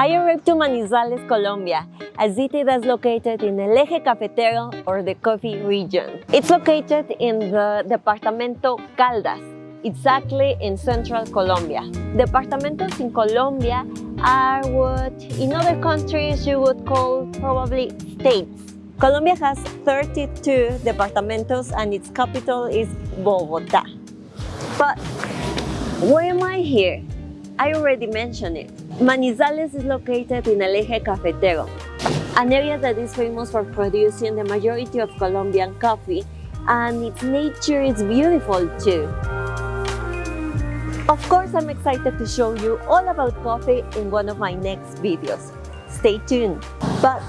I arrived to Manizales, Colombia, a city that's located in El Eje Cafetero or the coffee region. It's located in the Departamento Caldas, exactly in central Colombia. Departamentos in Colombia are what in other countries you would call probably states. Colombia has 32 departamentos and its capital is Bogota. But why am I here? I already mentioned it. Manizales is located in El Eje Cafetero, an area that is famous for producing the majority of Colombian coffee and its nature is beautiful too. Of course, I'm excited to show you all about coffee in one of my next videos. Stay tuned. But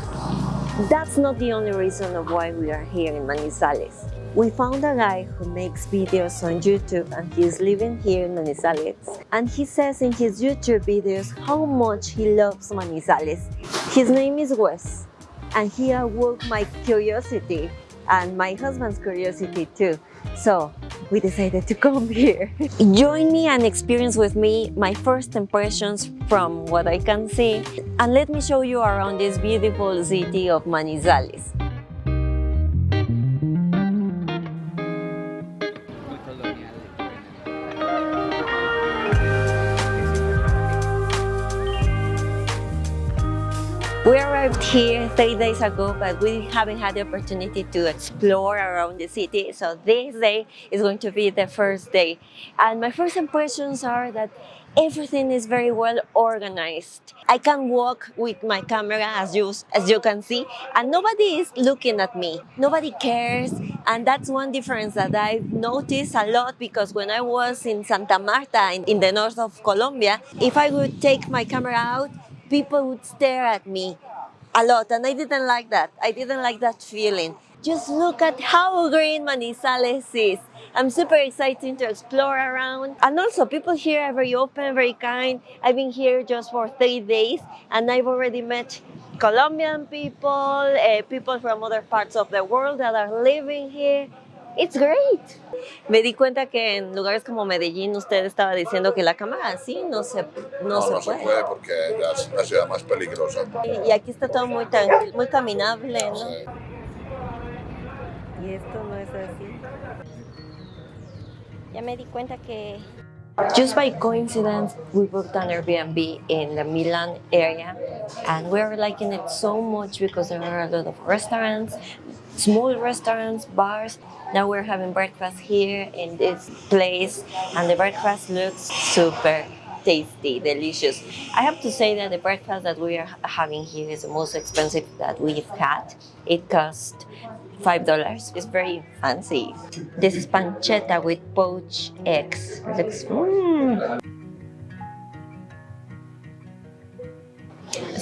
that's not the only reason of why we are here in Manizales. We found a guy who makes videos on YouTube and he's living here in Manizales. And he says in his YouTube videos how much he loves Manizales. His name is Wes and he awoke my curiosity and my husband's curiosity too. So we decided to come here. Join me and experience with me my first impressions from what I can see and let me show you around this beautiful city of Manizales. We arrived here three days ago, but we haven't had the opportunity to explore around the city. So this day is going to be the first day. And my first impressions are that everything is very well organized. I can walk with my camera as you, as you can see, and nobody is looking at me. Nobody cares. And that's one difference that I've noticed a lot because when I was in Santa Marta in, in the north of Colombia, if I would take my camera out, people would stare at me a lot and I didn't like that. I didn't like that feeling. Just look at how green Manizales is. I'm super excited to explore around. And also people here are very open, very kind. I've been here just for three days and I've already met Colombian people, uh, people from other parts of the world that are living here. It's great. Me di cuenta que en lugares como Medellín usted estaba diciendo que la cámara así no se, no No, se no puede. se puede porque ya es una ciudad más peligrosa. Y, y aquí está todo muy tranquilo, muy caminable, ¿no? Sí. Y esto no es así. Ya me di cuenta que... Just by coincidence, we booked an Airbnb in the Milan area and we're liking it so much because there are a lot of restaurants, small restaurants, bars. Now we're having breakfast here in this place and the breakfast looks super tasty, delicious. I have to say that the breakfast that we are having here is the most expensive that we've had. It cost five dollars. It's very fancy. This is pancetta with poached eggs. It looks, mm.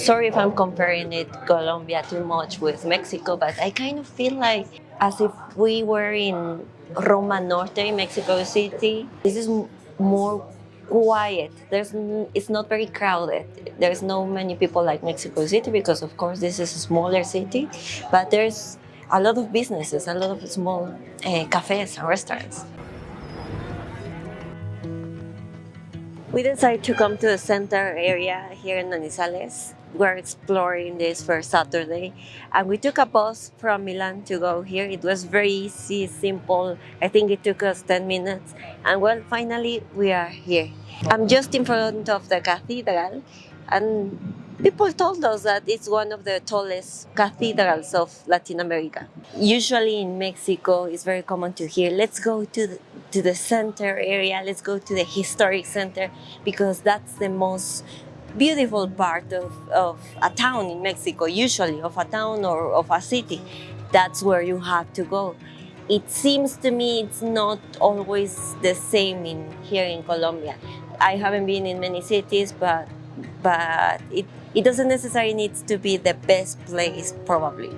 Sorry if I'm comparing it Colombia too much with Mexico, but I kind of feel like as if we were in Roma Norte, Mexico City. This is more quiet. There's it's not very crowded. There's no many people like Mexico City because of course this is a smaller city, but there's a lot of businesses, a lot of small uh, cafes and restaurants. We decided to come to the center area here in Manizales. We're exploring this first Saturday and we took a bus from Milan to go here. It was very easy, simple. I think it took us 10 minutes and well, finally we are here. I'm just in front of the cathedral and people told us that it's one of the tallest cathedrals of Latin America. Usually in Mexico, it's very common to hear, let's go to the, to the center area, let's go to the historic center, because that's the most beautiful part of, of a town in Mexico, usually of a town or of a city. That's where you have to go. It seems to me it's not always the same in here in Colombia. I haven't been in many cities, but but it, it doesn't necessarily need to be the best place, probably.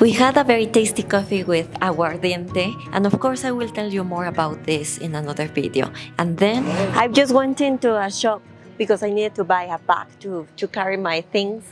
We had a very tasty coffee with aguardiente, and of course I will tell you more about this in another video. And then I just went into a shop because I needed to buy a bag to, to carry my things,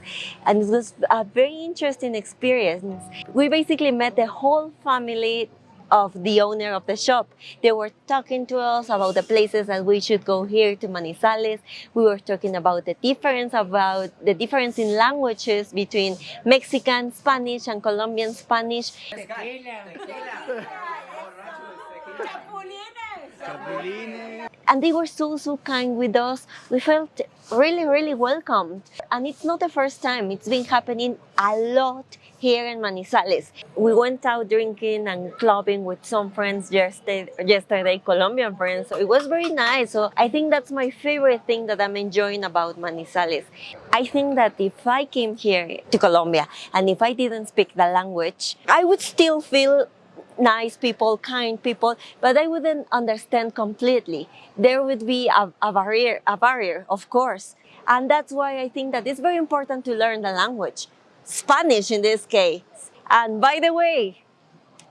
and it was a very interesting experience. We basically met the whole family of the owner of the shop. They were talking to us about the places that we should go here to Manizales. We were talking about the difference about the difference in languages between Mexican Spanish and Colombian Spanish. And they were so, so kind with us. We felt really, really welcomed. And it's not the first time, it's been happening a lot here in Manizales. We went out drinking and clubbing with some friends yesterday, yesterday, Colombian friends. So it was very nice. So I think that's my favorite thing that I'm enjoying about Manizales. I think that if I came here to Colombia and if I didn't speak the language, I would still feel nice people, kind people, but I wouldn't understand completely. There would be a, a barrier, a barrier, of course. And that's why I think that it's very important to learn the language. Spanish in this case. And by the way,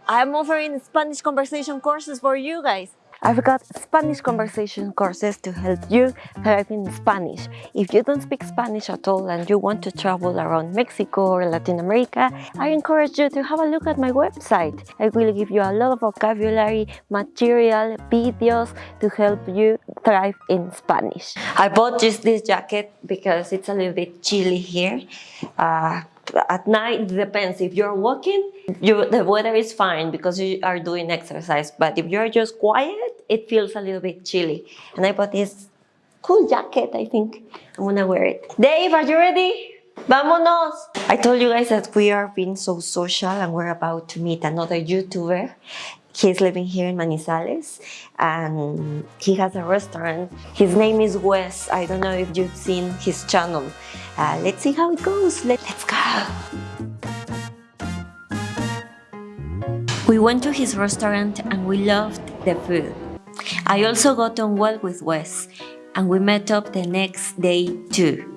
I'm offering Spanish conversation courses for you guys. I've got Spanish conversation courses to help you thrive in Spanish. If you don't speak Spanish at all and you want to travel around Mexico or Latin America, I encourage you to have a look at my website. I will give you a lot of vocabulary, material, videos to help you thrive in Spanish. I bought just this jacket because it's a little bit chilly here. Uh, at night depends. If you're walking you the weather is fine because you are doing exercise but if you're just quiet it feels a little bit chilly. And i bought this cool jacket i think. I'm gonna wear it. Dave are you ready? Vámonos! I told you guys that we are being so social and we're about to meet another YouTuber. He's living here in Manizales and he has a restaurant. His name is Wes. I don't know if you've seen his channel. Uh, let's see how it goes. Let, let's go. We went to his restaurant and we loved the food. I also got on well with Wes and we met up the next day too.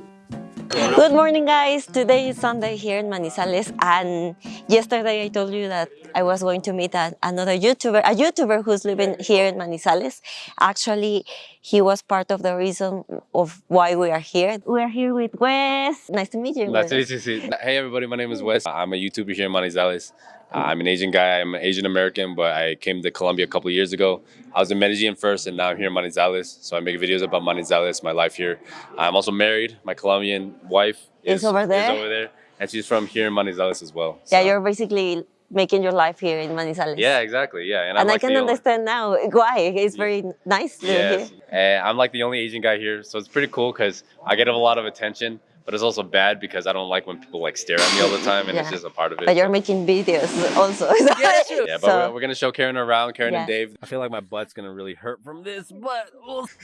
Good morning guys! Today is Sunday here in Manizales and yesterday I told you that I was going to meet a, another YouTuber, a YouTuber who's living here in Manizales. Actually, he was part of the reason of why we are here. We are here with Wes. Nice to meet you. Nice to Wes. meet you. Hey everybody, my name is Wes. I'm a YouTuber here in Manizales. Uh, I'm an Asian guy. I'm an Asian American, but I came to Colombia a couple of years ago. I was in Medellin first, and now I'm here in Manizales. So I make videos about Manizales, my life here. I'm also married. My Colombian wife Is over there? over there, and she's from here in Manizales as well. Yeah, So- you're basically making your life here in Manizales. Yeah, exactly. Yeah, And and, I'm I like can understand now why. It's very nice Yes, here. and I'm like the only Asian guy here, so it's pretty cool because I get a lot of attention. But it's also bad because I don't like when people like stare at me all the time, and it's just a part of it. But you're making videos also. Yeah, that's true. Yeah, but So- we're, we're gonna show Karen around, Karen and Dave. I feel like my butt's gonna really hurt from this, but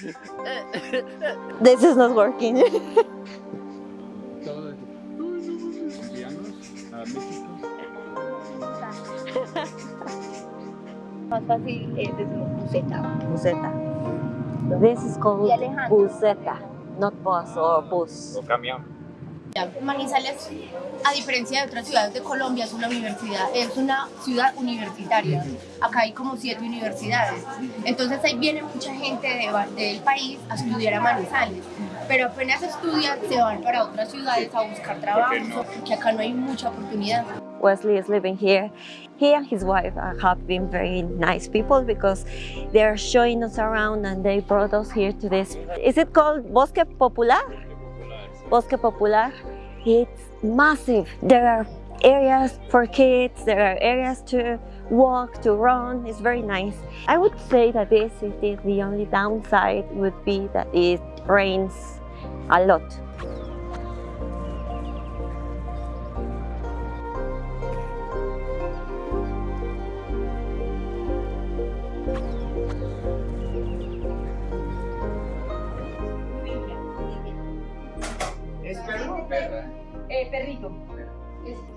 This is not working. Más fácil eh, desde Buceta. Buseta. This is called Y buseta, not bus or bus. Manizales, a diferencia de otras ciudades de Colombia, es una universidad, es una ciudad universitaria. Acá hay como siete universidades. Entonces ahí viene mucha gente de del país a estudiar a Manizales. Pero apenas estudian, se van para otras ciudades a buscar trabajo, porque acá no hay mucha oportunidad. Wesley is living here. He and his wife have been very nice people because they're showing us around and they brought us here to this. Is it called Bosque Popular? Bosque Popular. It's massive. There are areas for kids, there are areas to walk, to run. It's very nice. I would say that this city, the only downside would be that it rains a lot.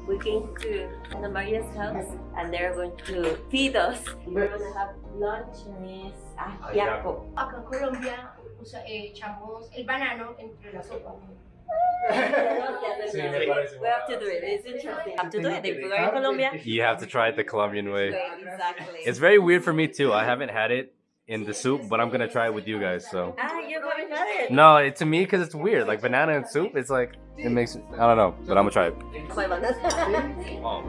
We came to Ana Maria's house and they're going to feed us. We're going to have lunch and it's ajiaco. Acá en Colombia usa- eh, echamos el banano entre la sopa. we have to do it. It's interesting. have to do it. If we are in Colombia, you have to try it the Colombian way. exactly. It's very weird for me too. I haven't had it in the soup, but I'm gonna try it with you guys. So ah, you haven't had it. no, it, to me because it's weird. Like banana and soup, it's like it makes I don't know, but I'm gonna try it. My banana. Oh.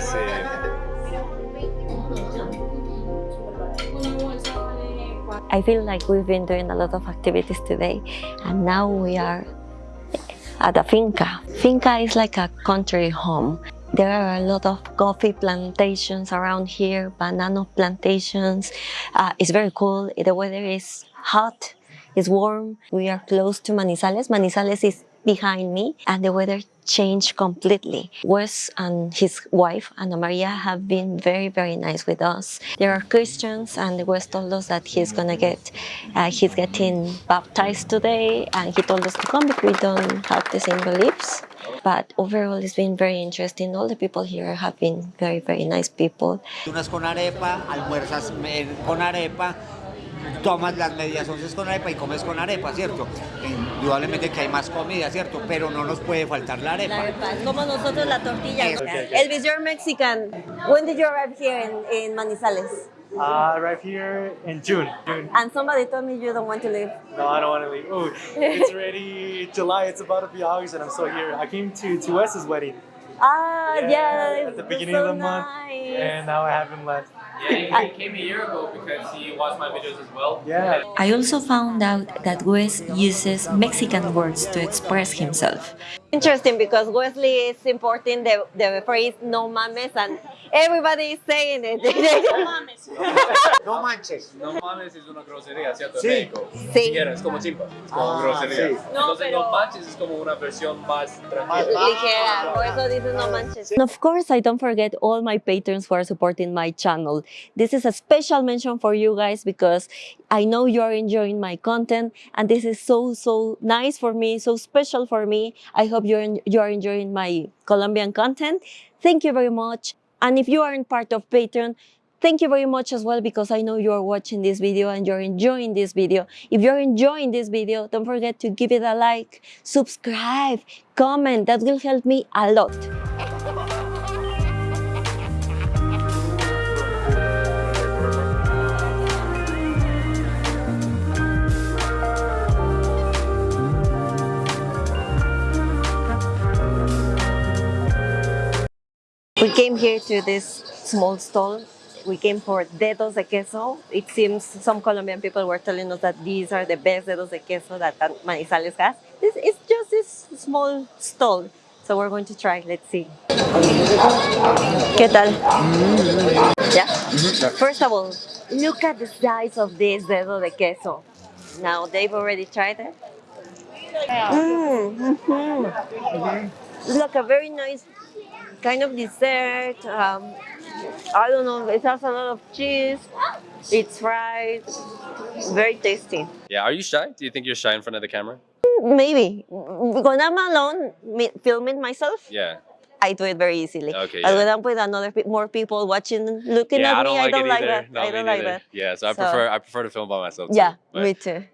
Sí. I feel like we've been doing a lot of activities today, and now we are at a finca. Finca is like a country home. There are a lot of coffee plantations around here, banana plantations. Uh, it's very cool. The weather is hot, it's warm. We are close to Manizales. Manizales is behind me, and the weather changed completely. Wes and his wife, Ana Maria, have been very, very nice with us. There are Christians, and Wes told us that he's gonna get, uh, he's getting baptized today, and he told us to come because we don't have the same beliefs. But overall, it's been very interesting. All the people here have been very, very nice people. Unas con arepa, almuerzas con arepa, tomas las medias once con arepa y comes con arepa, ¿cierto? Indudablemente que hay más comida, ¿cierto? Pero no nos puede faltar la arepa. como nosotros la tortilla. Okay, Elvis, you're Mexican. When did you arrive here in, in Manizales? Uh, I arrived here in June. June. And somebody told me you don't want to leave. No, I don't want to leave. Oh, it's already July. It's about to be August, and I'm still here. I came to to Wes's wedding, Ah, Yeah, yeah, at the beginning so of the month, nice. and now I haven't left. Yeah, he came a year ago because he watched my videos as well. Yeah. I also found out that Wes uses Mexican words to express himself. Interesting because Wesley is importing the, the phrase no mames and everybody is saying it. No mames. no manches. No mames es una grosería, ¿cierto? Sí. En México. Sí. Ni siquiera, es como chimpa, es como Ah, grosería. sí. No, Entonces pero- no manches es como una versión más tranquila. Ligera, por eso dices no manches. And of course, I don't forget all my patrons who are supporting my channel. This is a special mention for you guys because I know you are enjoying my content and this is so, so nice for me, so special for me. I hope you're, en- you are enjoying my Colombian content. Thank you very much. And if you aren't part of Patreon, Thank you very much as well because I know you are watching this video and you're enjoying this video. If you're enjoying this video, don't forget to give it a like, subscribe, comment. That will help me a lot. We came here to this small stall. We came for dedos de queso. It seems some Colombian people were telling us that these are the best dedos de queso that Manizales has. This is just this small stall. So we're going to try. Let's see. ¿Qué tal? Yeah. First of all, look at the size of this dedo de queso. Now they've already tried it. Mm. It's like a very nice kind of dessert. Um, I don't know. It has a lot of cheese. It's fried. Very tasty. Yeah, are you shy? Do you think you're shy in front of the camera? Maybe when I'm alone filming myself, Yeah. I do it very easily. Okay, yeah. when I'm with another more people watching, looking yeah, at I don't me, like I don't it like either. that. No, I don't like that. Yeah, so I So- prefer I prefer to film by myself. Yeah, me too.